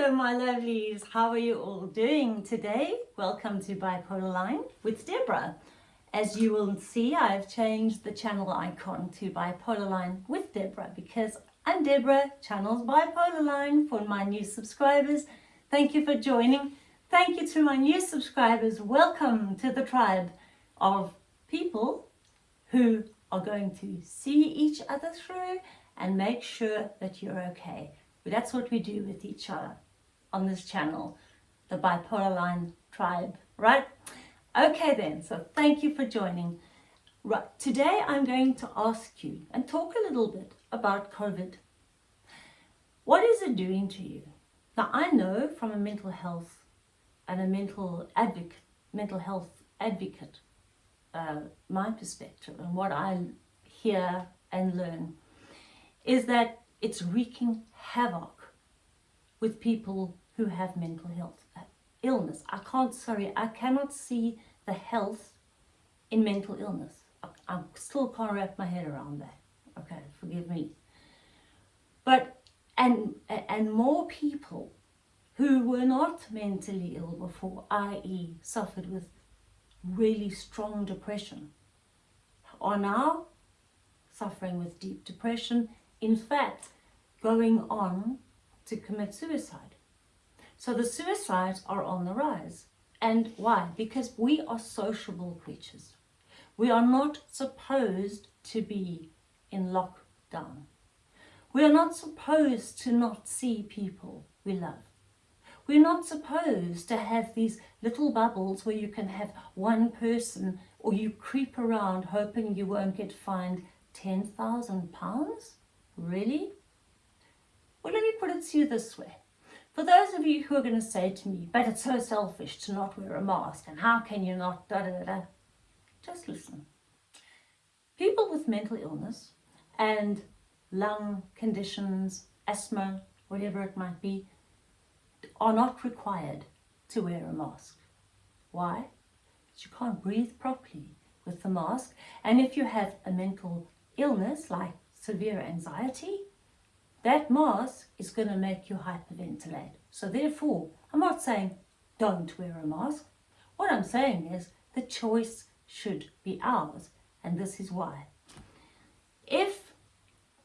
Hello my lovelies, how are you all doing today? Welcome to Bipolar Line with Deborah. As you will see, I've changed the channel icon to Bipolar Line with Deborah because I'm Deborah, channel's Bipolar Line for my new subscribers. Thank you for joining. Thank you to my new subscribers. Welcome to the tribe of people who are going to see each other through and make sure that you're okay. That's what we do with each other on this channel, the Bipolar Line tribe, right? Okay then, so thank you for joining. Right, today I'm going to ask you and talk a little bit about COVID. What is it doing to you? Now I know from a mental health and a mental advocate, mental health advocate, uh, my perspective and what I hear and learn is that it's wreaking havoc with people who have mental health uh, illness. I can't, sorry, I cannot see the health in mental illness. I, I still can't wrap my head around that. Okay, forgive me. But, and, and more people who were not mentally ill before, i.e. suffered with really strong depression, are now suffering with deep depression in fact, going on to commit suicide. So the suicides are on the rise. And why? Because we are sociable creatures. We are not supposed to be in lockdown. We are not supposed to not see people we love. We're not supposed to have these little bubbles where you can have one person or you creep around hoping you won't get fined £10,000 Really? Well, let me put it to you this way. For those of you who are going to say to me, but it's so selfish to not wear a mask, and how can you not, da da da just listen. People with mental illness and lung conditions, asthma, whatever it might be, are not required to wear a mask. Why? Because you can't breathe properly with the mask. And if you have a mental illness like severe anxiety, that mask is going to make you hyperventilate. So therefore, I'm not saying don't wear a mask. What I'm saying is the choice should be ours, and this is why. If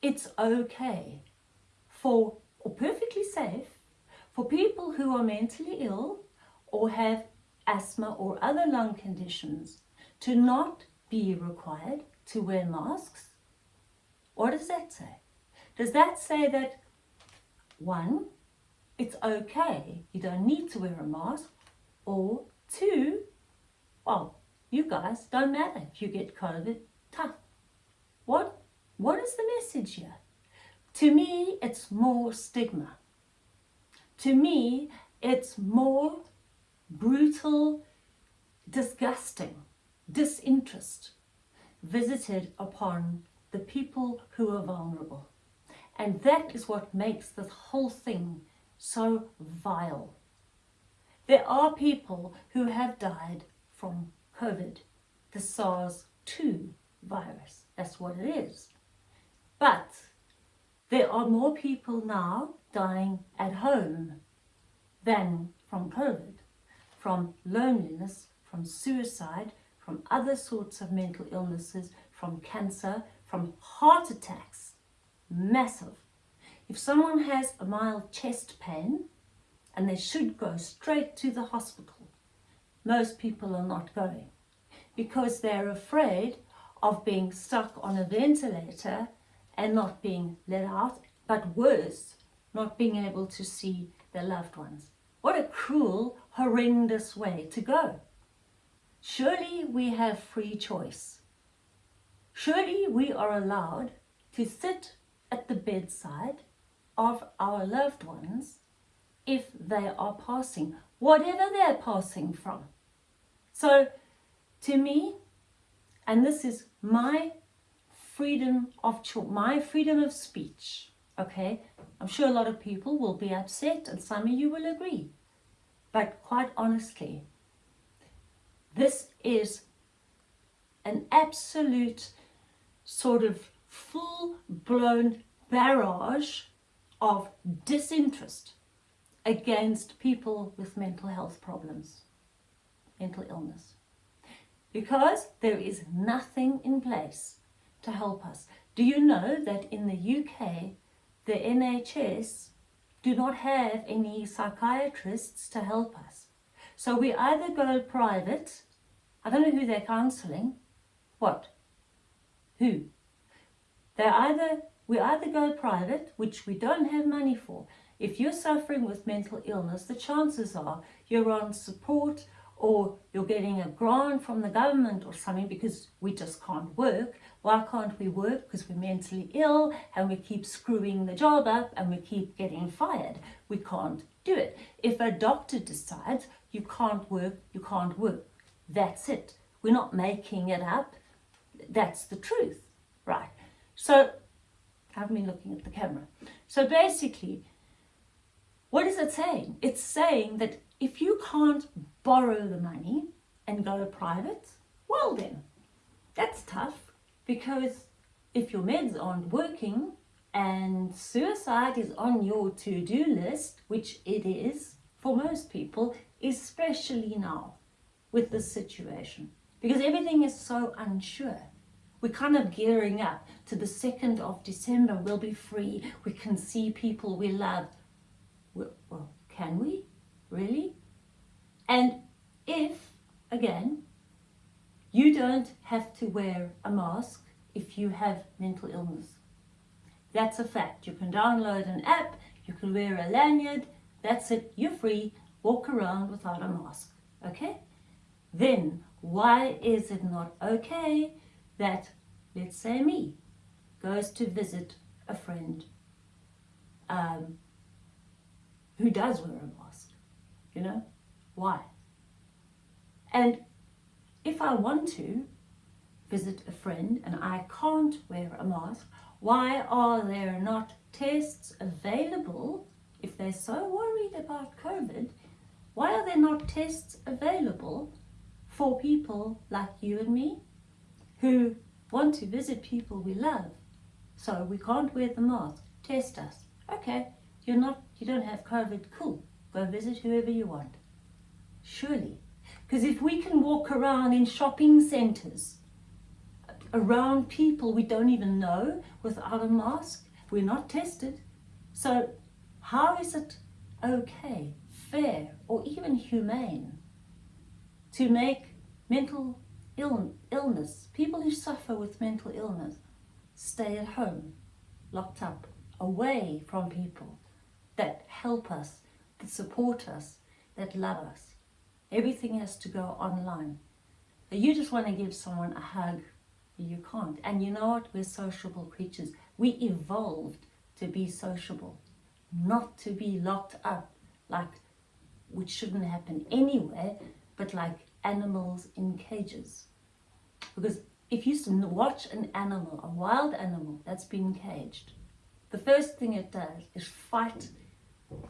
it's okay for, or perfectly safe, for people who are mentally ill or have asthma or other lung conditions to not be required to wear masks, what does that say? Does that say that, one, it's okay, you don't need to wear a mask, or two, well, you guys don't matter if you get COVID, tough. What, what is the message here? To me, it's more stigma. To me, it's more brutal, disgusting, disinterest visited upon the people who are vulnerable. And that is what makes this whole thing so vile. There are people who have died from COVID, the SARS-2 virus. That's what it is. But there are more people now dying at home than from COVID, from loneliness, from suicide, from other sorts of mental illnesses, from cancer, from heart attacks, massive. If someone has a mild chest pain and they should go straight to the hospital, most people are not going because they're afraid of being stuck on a ventilator and not being let out, but worse, not being able to see their loved ones. What a cruel, horrendous way to go. Surely we have free choice. Surely we are allowed to sit at the bedside of our loved ones if they are passing, whatever they're passing from. So to me, and this is my freedom of my freedom of speech, okay? I'm sure a lot of people will be upset and some of you will agree. But quite honestly, this is an absolute sort of full-blown barrage of disinterest against people with mental health problems, mental illness. Because there is nothing in place to help us. Do you know that in the UK, the NHS do not have any psychiatrists to help us? So we either go private, I don't know who they're counselling, what? Who? They either, we either go private, which we don't have money for. If you're suffering with mental illness, the chances are you're on support or you're getting a grant from the government or something because we just can't work. Why can't we work? Because we're mentally ill and we keep screwing the job up and we keep getting fired. We can't do it. If a doctor decides you can't work, you can't work. That's it. We're not making it up. That's the truth, right? So, I haven't been looking at the camera. So basically, what is it saying? It's saying that if you can't borrow the money and go private, well then, that's tough because if your meds aren't working and suicide is on your to-do list, which it is for most people, especially now with this situation, because everything is so unsure. We're kind of gearing up to the 2nd of December. We'll be free. We can see people we love. Well, can we? Really? And if, again, you don't have to wear a mask if you have mental illness. That's a fact. You can download an app, you can wear a lanyard, that's it, you're free, walk around without a mask, okay? Then, why is it not okay that, let's say me, goes to visit a friend um, who does wear a mask, you know? Why? And if I want to visit a friend and I can't wear a mask, why are there not tests available if they're so worried about COVID? Why are there not tests available for people like you and me who want to visit people we love? So we can't wear the mask. Test us. Okay, you're not, you don't have COVID. Cool. Go visit whoever you want. Surely. Because if we can walk around in shopping centres, around people we don't even know without a mask, we're not tested. So how is it okay, fair, or even humane to make mental Ill, illness, people who suffer with mental illness, stay at home, locked up, away from people that help us, that support us, that love us. Everything has to go online. You just want to give someone a hug, you can't. And you know what? We're sociable creatures. We evolved to be sociable, not to be locked up like, which shouldn't happen anywhere, but like animals in cages. Because if you watch an animal, a wild animal that's been caged, the first thing it does is fight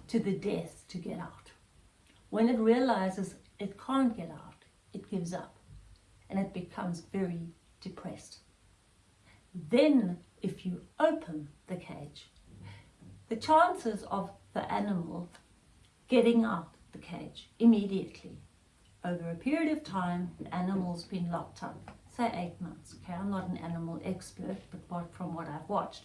to the death to get out. When it realizes it can't get out, it gives up and it becomes very depressed. Then if you open the cage, the chances of the animal getting out of the cage immediately over a period of time the animal's been locked up, say eight months, okay, I'm not an animal expert, but from what I've watched,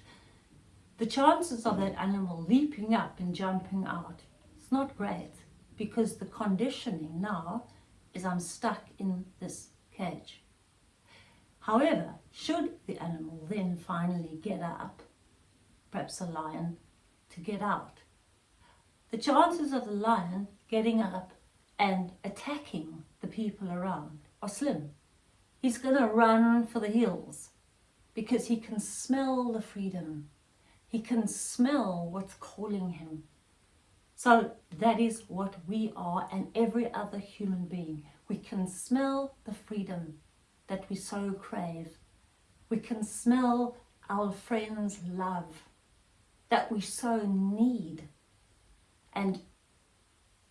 the chances of that animal leaping up and jumping out, it's not great because the conditioning now is I'm stuck in this cage. However, should the animal then finally get up, perhaps a lion, to get out, the chances of the lion getting up and attacking the people around are slim. He's going to run for the hills because he can smell the freedom. He can smell what's calling him. So that is what we are and every other human being. We can smell the freedom that we so crave. We can smell our friends' love that we so need and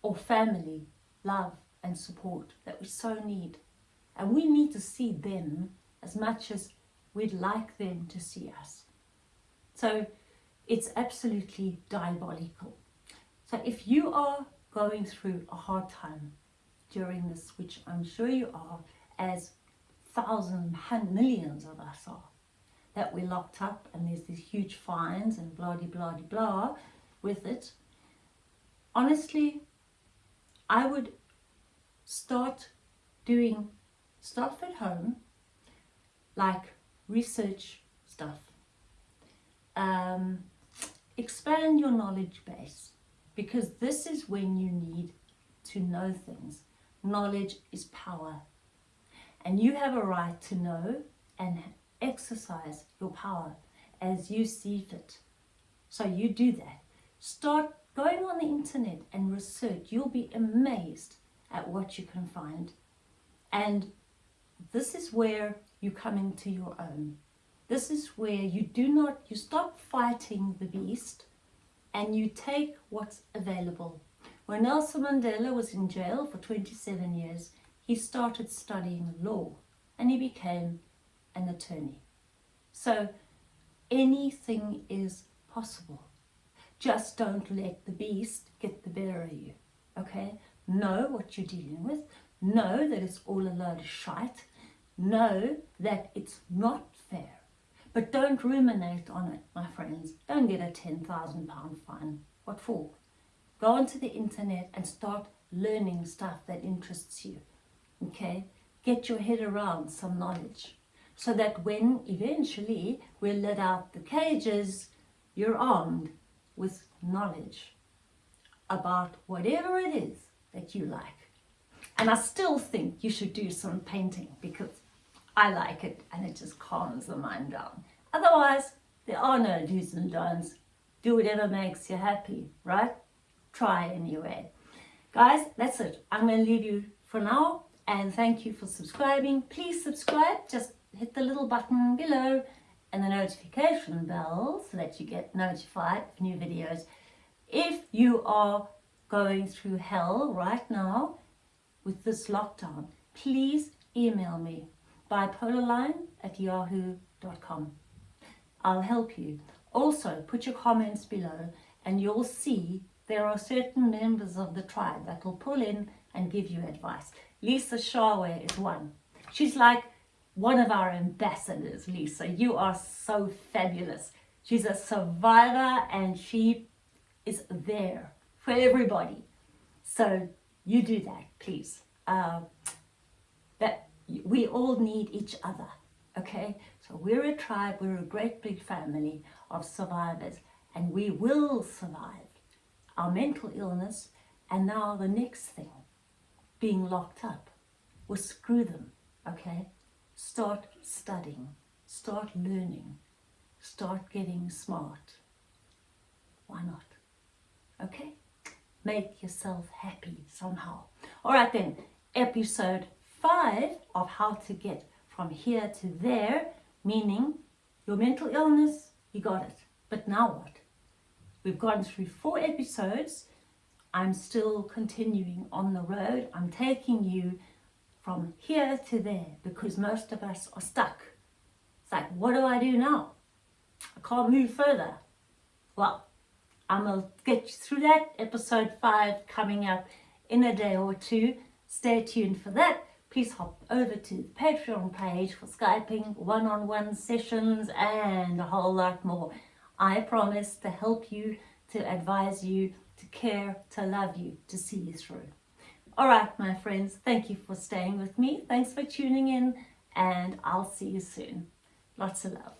or family love and support that we so need. And we need to see them as much as we'd like them to see us. So it's absolutely diabolical. So if you are going through a hard time during this, which I'm sure you are, as thousands, millions of us are, that we're locked up and there's these huge fines and blah, blah, blah, blah with it. Honestly, I would start doing stuff at home, like research stuff. Um, expand your knowledge base because this is when you need to know things. Knowledge is power. And you have a right to know and exercise your power as you see fit. So you do that. Start going on the internet and research. You'll be amazed at what you can find. And this is where you come into your own. This is where you do not, you stop fighting the beast and you take what's available. When Nelson Mandela was in jail for 27 years, he started studying law and he became an attorney. So anything is possible. Just don't let the beast get the better of you, okay? Know what you're dealing with. Know that it's all a load of shite. Know that it's not fair. But don't ruminate on it, my friends. Don't get a £10,000 fine. What for? Go onto the internet and start learning stuff that interests you, okay? Get your head around some knowledge so that when eventually we're let out the cages, you're armed with knowledge about whatever it is that you like. And I still think you should do some painting because I like it and it just calms the mind down. Otherwise, there are no do's and don'ts. Do whatever makes you happy, right? Try anyway. Guys, that's it. I'm going to leave you for now and thank you for subscribing. Please subscribe. Just hit the little button below and the notification bell so that you get notified of new videos. If you are going through hell right now with this lockdown, please email me bipolarline at yahoo.com. I'll help you. Also, put your comments below and you'll see there are certain members of the tribe that will pull in and give you advice. Lisa Shawe is one. She's like one of our ambassadors, Lisa. You are so fabulous. She's a survivor and she is there for everybody. So you do that, please. Uh, we all need each other, okay? So we're a tribe, we're a great big family of survivors and we will survive our mental illness and now the next thing, being locked up. Well, screw them, okay? Start studying, start learning, start getting smart. Why not? Okay? Make yourself happy somehow. All right then, episode five of how to get from here to there, meaning your mental illness, you got it. But now what? We've gone through four episodes. I'm still continuing on the road. I'm taking you from here to there because most of us are stuck. It's like, what do I do now? I can't move further. Well, I'm going to get you through that. Episode 5 coming up in a day or two. Stay tuned for that. Please hop over to the Patreon page for Skyping, one-on-one -on -one sessions and a whole lot more. I promise to help you, to advise you, to care, to love you, to see you through. All right, my friends, thank you for staying with me. Thanks for tuning in and I'll see you soon. Lots of love.